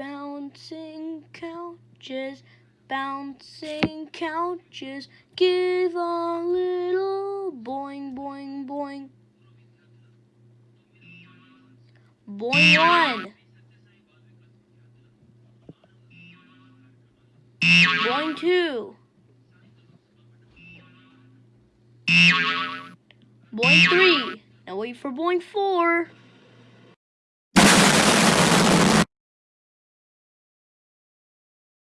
Bouncing couches, bouncing couches, give a little boing, boing, boing. Boing one. Boing two. Boing three. Now wait for boing four.